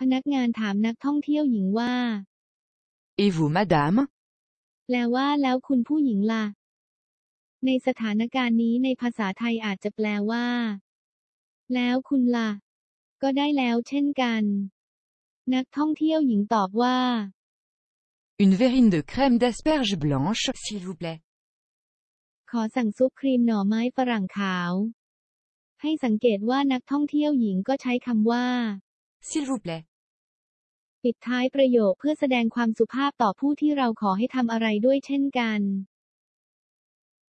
พนักงานถามนักท่องเที่ยวหญิงว่า Et vous, madame แปลว่าแล้วคุณผู้หญิงล่ะ ในสถานการณ์นี้ในภาษาไทยอาจจะแปลว่า แล้วคุณล่ะ ก็ได้แล้วเช่นกัน นักท่องเที่ยวหญิงตอบว่า Une verrine de crème d'asperges blanches, s'il vous plaît. ขอสั่งซุปครีมหน่อไม้ฝรั่งขาว ให้สังเกตว่านักท่องเที่ยวหญิงก็ใช้คำว่า S'il vous plaît. ปิดท้ายประโยคเพื่อแสดงความสุภาพต่อผู้ที่เราขอให้ทำอะไรด้วยเช่นกัน